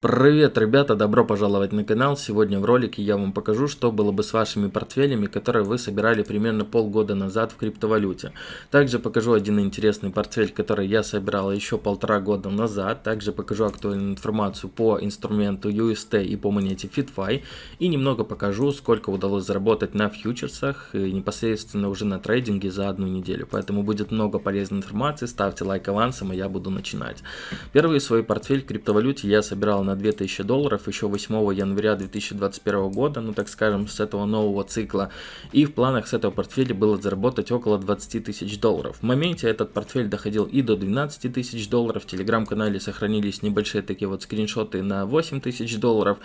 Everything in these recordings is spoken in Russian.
Привет, ребята, добро пожаловать на канал. Сегодня в ролике я вам покажу, что было бы с вашими портфелями, которые вы собирали примерно полгода назад в криптовалюте. Также покажу один интересный портфель, который я собирал еще полтора года назад. Также покажу актуальную информацию по инструменту UST и по монете FitFi. И немного покажу, сколько удалось заработать на фьючерсах и непосредственно уже на трейдинге за одну неделю. Поэтому будет много полезной информации. Ставьте лайк авансом, и я буду начинать. Первый свой портфель в криптовалюте я собирал на 2000 долларов еще 8 января 2021 года, ну так скажем, с этого нового цикла. И в планах с этого портфеля было заработать около 20 тысяч долларов. В моменте этот портфель доходил и до 12 тысяч долларов. В телеграм-канале сохранились небольшие такие вот скриншоты на 8 тысяч долларов.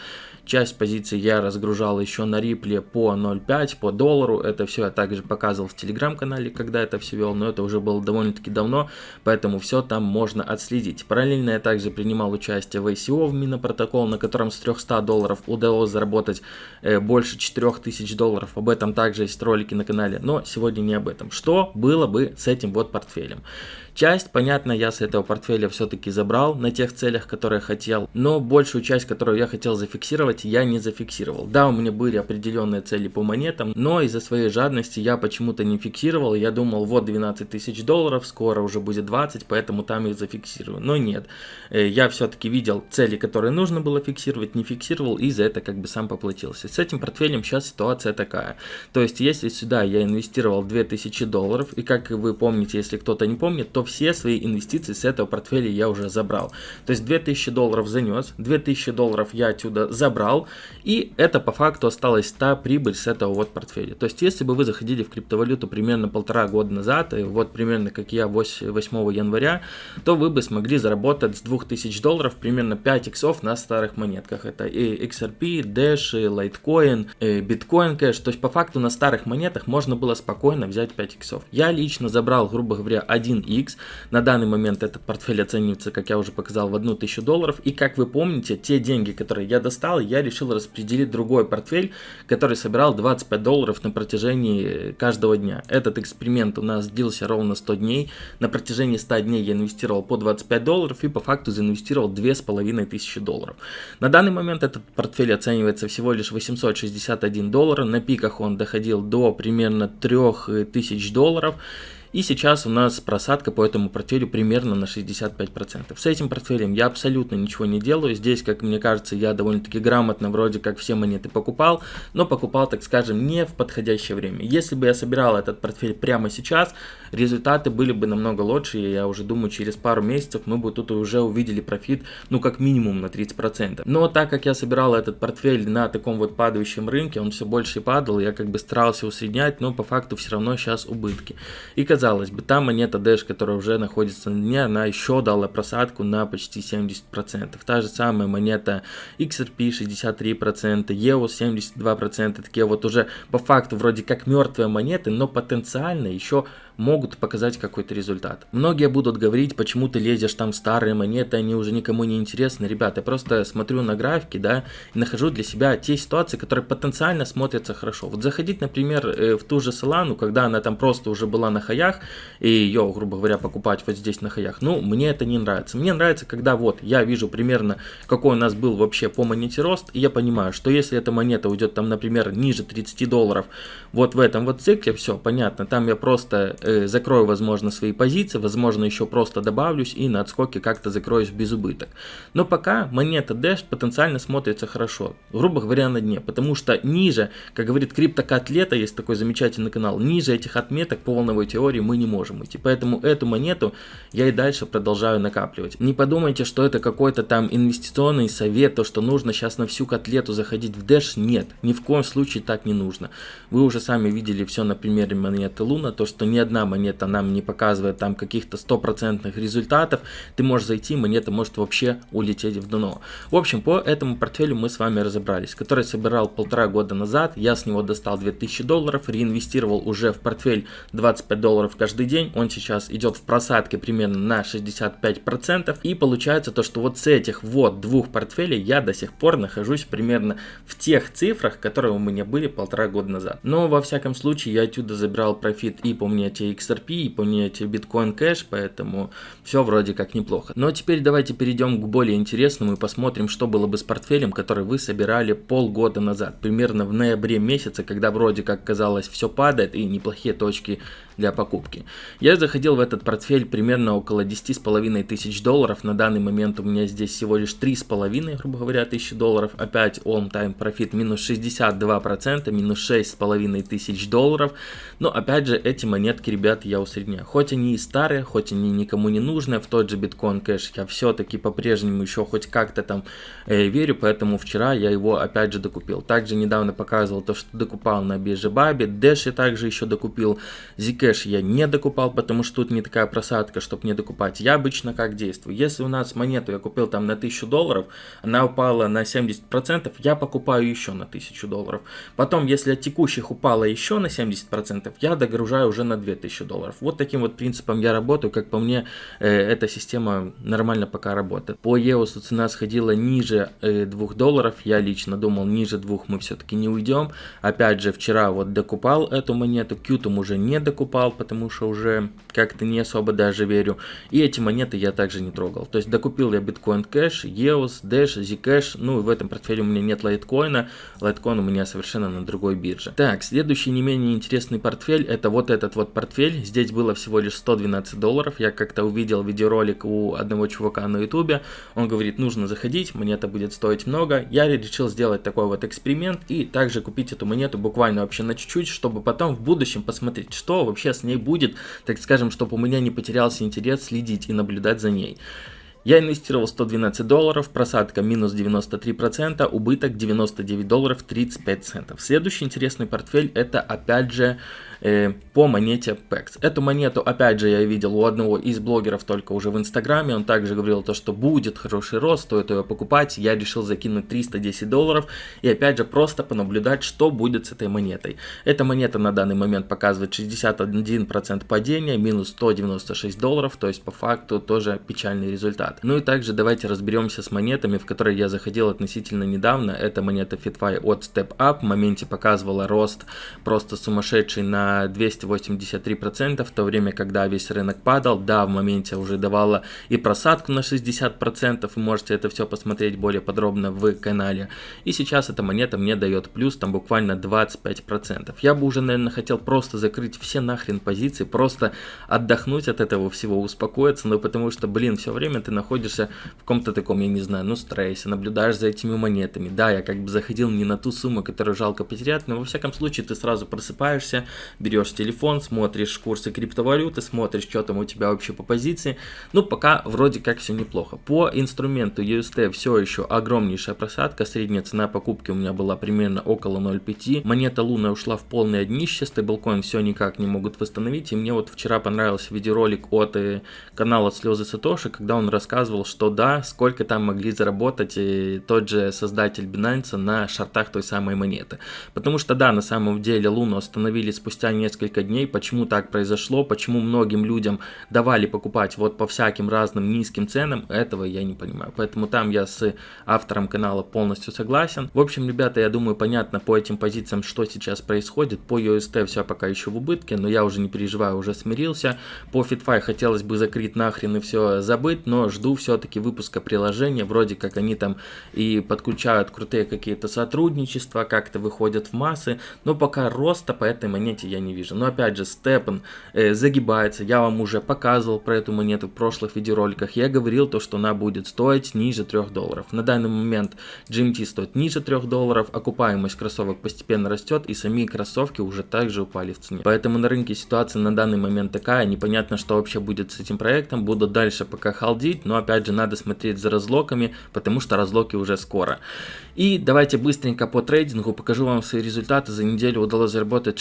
Часть позиций я разгружал еще на рипле по 0.5, по доллару. Это все я также показывал в телеграм-канале, когда это все вел, но это уже было довольно-таки давно, поэтому все там можно отследить. Параллельно я также принимал участие в ICO в Мин на протокол, на котором с 300 долларов удалось заработать э, больше 4000 долларов. Об этом также есть ролики на канале, но сегодня не об этом. Что было бы с этим вот портфелем? Часть, понятно, я с этого портфеля все-таки забрал на тех целях, которые хотел, но большую часть, которую я хотел зафиксировать, я не зафиксировал. Да, у меня были определенные цели по монетам, но из-за своей жадности я почему-то не фиксировал. Я думал, вот 12 тысяч долларов, скоро уже будет 20, поэтому там их зафиксирую. Но нет, э, я все-таки видел цели, которые нужно было фиксировать, не фиксировал и за это как бы сам поплатился. С этим портфелем сейчас ситуация такая. То есть, если сюда я инвестировал 2000 долларов, и как вы помните, если кто-то не помнит, то все свои инвестиции с этого портфеля я уже забрал. То есть 2000 долларов занес, 2000 долларов я отсюда забрал, и это по факту осталась та прибыль с этого вот портфеля. То есть если бы вы заходили в криптовалюту примерно полтора года назад, и вот примерно как я 8, 8 января, то вы бы смогли заработать с 2000 долларов примерно 5 иксов на старых монетках. Это и XRP, Dash, Litecoin, Bitcoin Cash. То есть по факту на старых монетах можно было спокойно взять 5 иксов. Я лично забрал, грубо говоря, 1 x на данный момент этот портфель оценивается, как я уже показал, в 1000 долларов. И как вы помните, те деньги, которые я достал, я решил распределить другой портфель, который собирал 25 долларов на протяжении каждого дня. Этот эксперимент у нас длился ровно 100 дней. На протяжении 100 дней я инвестировал по 25 долларов и по факту заинвестировал 2500 долларов. На данный момент этот портфель оценивается всего лишь 861 доллара. На пиках он доходил до примерно 3000 долларов. И сейчас у нас просадка по этому портфелю примерно на 65%. С этим портфелем я абсолютно ничего не делаю. Здесь, как мне кажется, я довольно-таки грамотно вроде как все монеты покупал, но покупал, так скажем, не в подходящее время. Если бы я собирал этот портфель прямо сейчас, результаты были бы намного лучше. И я уже думаю, через пару месяцев мы бы тут уже увидели профит, ну как минимум на 30%. Но так как я собирал этот портфель на таком вот падающем рынке, он все больше падал, я как бы старался усреднять, но по факту все равно сейчас убытки. И казалось казалось бы, та монета Dash, которая уже находится на дне, она еще дала просадку на почти 70%. Та же самая монета XRP 63%, EOS 72%, такие вот уже по факту вроде как мертвые монеты, но потенциально еще могут показать какой-то результат. Многие будут говорить, почему ты лезешь там старые монеты, они уже никому не интересны. Ребята, я просто смотрю на графики, да, и нахожу для себя те ситуации, которые потенциально смотрятся хорошо. Вот заходить, например, э, в ту же Solana, когда она там просто уже была на хаях, и ее, грубо говоря, покупать вот здесь на хаях, ну, мне это не нравится. Мне нравится, когда вот я вижу примерно, какой у нас был вообще по монете рост, и я понимаю, что если эта монета уйдет там, например, ниже 30 долларов, вот в этом вот цикле, все, понятно, там я просто закрою, возможно, свои позиции, возможно, еще просто добавлюсь и на отскоке как-то закроюсь без убыток. Но пока монета Dash потенциально смотрится хорошо, грубо говоря, на дне, потому что ниже, как говорит криптокотлета, есть такой замечательный канал, ниже этих отметок по волновой теории мы не можем идти, поэтому эту монету я и дальше продолжаю накапливать. Не подумайте, что это какой-то там инвестиционный совет, то, что нужно сейчас на всю котлету заходить в Dash, нет, ни в коем случае так не нужно. Вы уже сами видели все на примере монеты Луна, то, что ни одна монета нам не показывает там каких-то стопроцентных результатов, ты можешь зайти, монета может вообще улететь в дно. В общем, по этому портфелю мы с вами разобрались, который собирал полтора года назад, я с него достал 2000 долларов, реинвестировал уже в портфель 25 долларов каждый день, он сейчас идет в просадке примерно на 65%, и получается то, что вот с этих вот двух портфелей я до сих пор нахожусь примерно в тех цифрах, которые у меня были полтора года назад. Но во всяком случае я отсюда забирал профит и по монете монете XRP и по монете Bitcoin Cash, поэтому все вроде как неплохо. Но теперь давайте перейдем к более интересному и посмотрим, что было бы с портфелем, который вы собирали полгода назад, примерно в ноябре месяце, когда вроде как казалось все падает и неплохие точки для покупки. Я заходил в этот портфель примерно около 10,5 тысяч долларов. На данный момент у меня здесь всего лишь 3,5, грубо говоря, тысячи долларов. Опять all time profit минус 62%, минус 6,5 тысяч долларов. Но опять же, эти монетки, ребят, я усредняю. Хоть они и старые, хоть они никому не нужны, в тот же биткоин кэш я все-таки по-прежнему еще хоть как-то там э, верю, поэтому вчера я его опять же докупил. Также недавно показывал то, что докупал на бирже Баби, Dash я также еще докупил, ZK кэш я не докупал, потому что тут не такая просадка, чтобы не докупать. Я обычно как действую. Если у нас монету я купил там на 1000 долларов, она упала на 70%, я покупаю еще на 1000 долларов. Потом, если от текущих упала еще на 70%, я догружаю уже на 2000 долларов. Вот таким вот принципом я работаю. Как по мне, э, эта система нормально пока работает. По EOS цена сходила ниже э, 2 долларов. Я лично думал, ниже 2 мы все-таки не уйдем. Опять же, вчера вот докупал эту монету, Qtum уже не докупал покупал, потому что уже как-то не особо даже верю. И эти монеты я также не трогал. То есть докупил я Bitcoin Cash, EOS, Dash, Zcash. Ну и в этом портфеле у меня нет лайткоина. Лайткоин у меня совершенно на другой бирже. Так, следующий не менее интересный портфель это вот этот вот портфель. Здесь было всего лишь 112 долларов. Я как-то увидел видеоролик у одного чувака на ютубе. Он говорит, нужно заходить, монета будет стоить много. Я решил сделать такой вот эксперимент и также купить эту монету буквально вообще на чуть-чуть, чтобы потом в будущем посмотреть, что вообще вообще с ней будет, так скажем, чтобы у меня не потерялся интерес следить и наблюдать за ней. Я инвестировал 112 долларов, просадка минус 93%, убыток 99 долларов 35 центов. Следующий интересный портфель это опять же э, по монете PEX. Эту монету опять же я видел у одного из блогеров только уже в инстаграме, он также говорил то, что будет хороший рост, стоит ее покупать. Я решил закинуть 310 долларов и опять же просто понаблюдать, что будет с этой монетой. Эта монета на данный момент показывает 61% падения, минус 196 долларов, то есть по факту тоже печальный результат. Ну и также давайте разберемся с монетами, в которые я заходил относительно недавно. Это монета FitFi от Step Up. В моменте показывала рост просто сумасшедший на 283%, в то время, когда весь рынок падал. Да, в моменте уже давала и просадку на 60%, вы можете это все посмотреть более подробно в канале. И сейчас эта монета мне дает плюс, там буквально 25%. Я бы уже, наверное, хотел просто закрыть все нахрен позиции, просто отдохнуть от этого всего, успокоиться, но потому что, блин, все время ты на находишься в каком-то таком, я не знаю, ну, стрессе, наблюдаешь за этими монетами. Да, я как бы заходил не на ту сумму, которую жалко потерять, но во всяком случае ты сразу просыпаешься, берешь телефон, смотришь курсы криптовалюты, смотришь, что там у тебя вообще по позиции. Ну, пока вроде как все неплохо. По инструменту UST все еще огромнейшая просадка, средняя цена покупки у меня была примерно около 0.5. Монета Луна ушла в полное днище, стейблкоин все никак не могут восстановить, и мне вот вчера понравился видеоролик от э, канала Слезы Сатоши, когда он рассказывал что да, сколько там могли заработать и тот же создатель Binance на шартах той самой монеты. Потому что да, на самом деле Луну остановили спустя несколько дней. Почему так произошло, почему многим людям давали покупать вот по всяким разным низким ценам, этого я не понимаю. Поэтому там я с автором канала полностью согласен. В общем, ребята, я думаю, понятно по этим позициям, что сейчас происходит. По UST все пока еще в убытке, но я уже не переживаю, уже смирился. По FitFi хотелось бы закрыть нахрен и все забыть, но жду все-таки выпуска приложения, вроде как они там и подключают крутые какие-то сотрудничества, как-то выходят в массы, но пока роста по этой монете я не вижу. Но опять же, Степан э, загибается, я вам уже показывал про эту монету в прошлых видеороликах, я говорил то, что она будет стоить ниже 3 долларов. На данный момент GMT стоит ниже 3 долларов, окупаемость кроссовок постепенно растет и сами кроссовки уже также упали в цене. Поэтому на рынке ситуация на данный момент такая, непонятно, что вообще будет с этим проектом, буду дальше пока халдить, но опять же надо смотреть за разлоками, потому что разлоки уже скоро. И давайте быстренько по трейдингу покажу вам свои результаты. За неделю удалось заработать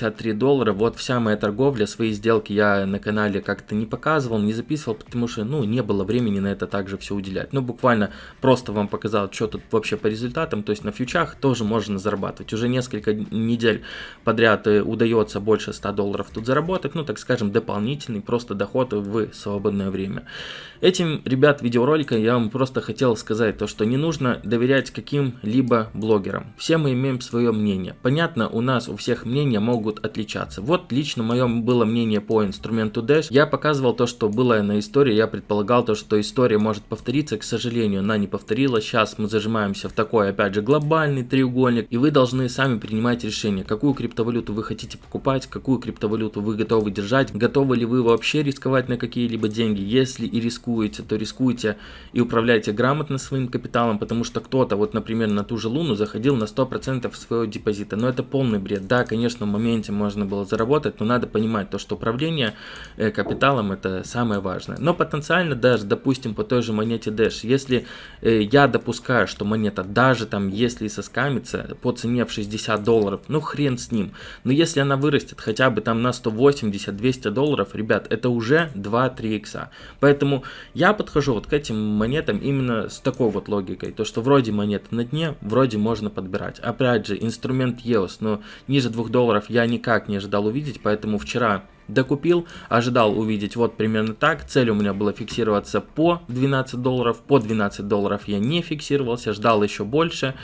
663 доллара. Вот вся моя торговля, свои сделки я на канале как-то не показывал, не записывал, потому что ну не было времени на это также все уделять. Ну буквально просто вам показал, что тут вообще по результатам. То есть на фьючах тоже можно зарабатывать. Уже несколько недель подряд э, удается больше 100 долларов тут заработать. Ну так скажем дополнительный просто доход в свободное время. Этим, ребят, видеоролика я вам просто хотел сказать то, что не нужно доверять каким-либо блогерам. Все мы имеем свое мнение. Понятно, у нас у всех мнения могут могут отличаться. Вот лично мое было мнение по инструменту Dash. Я показывал то, что было на истории, я предполагал то, что история может повториться, к сожалению, она не повторилась. Сейчас мы зажимаемся в такой, опять же, глобальный треугольник, и вы должны сами принимать решение, какую криптовалюту вы хотите покупать, какую криптовалюту вы готовы держать, готовы ли вы вообще рисковать на какие-либо деньги. Если и рискуете, то рискуйте и управляйте грамотно своим капиталом, потому что кто-то, вот, например, на ту же Луну заходил на 100% своего депозита. Но это полный бред. Да, конечно, в моменте можно было заработать, но надо понимать то, что управление э, капиталом это самое важное. Но потенциально даже, допустим, по той же монете Dash, если э, я допускаю, что монета даже там, если и соскамится по цене в 60 долларов, ну хрен с ним. Но если она вырастет хотя бы там на 180-200 долларов, ребят, это уже 2-3 икса. Поэтому я подхожу вот к этим монетам именно с такой вот логикой, то что вроде монета на дне, вроде можно подбирать. Опять же, инструмент EOS, но ниже 2 долларов я никак не ожидал увидеть, поэтому вчера докупил, ожидал увидеть вот примерно так, цель у меня была фиксироваться по 12 долларов, по 12 долларов я не фиксировался, ждал еще больше,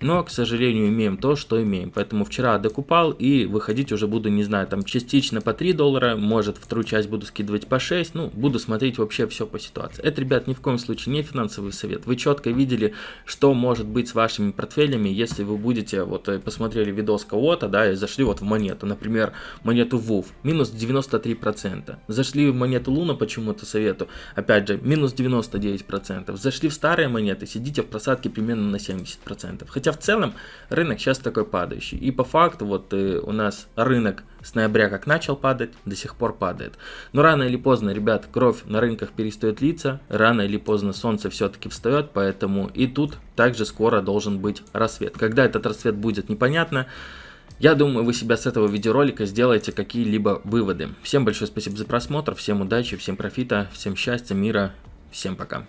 но, к сожалению, имеем то, что имеем. Поэтому вчера докупал и выходить уже буду, не знаю, там частично по 3 доллара, может вторую часть буду скидывать по 6, ну, буду смотреть вообще все по ситуации. Это, ребят, ни в коем случае не финансовый совет. Вы четко видели, что может быть с вашими портфелями, если вы будете, вот, э, посмотрели видос кого-то, да, и зашли вот в монету, например, монету WUF, минус 93%. Зашли в монету Луна почему-то совету, опять же, минус 99%. Зашли в старые монеты, сидите в просадке примерно на 70%. Хотя Хотя в целом рынок сейчас такой падающий. И по факту вот э, у нас рынок с ноября как начал падать, до сих пор падает. Но рано или поздно, ребят, кровь на рынках перестает литься, рано или поздно солнце все-таки встает, поэтому и тут также скоро должен быть рассвет. Когда этот рассвет будет, непонятно. Я думаю, вы себя с этого видеоролика сделаете какие-либо выводы. Всем большое спасибо за просмотр, всем удачи, всем профита, всем счастья, мира, всем пока.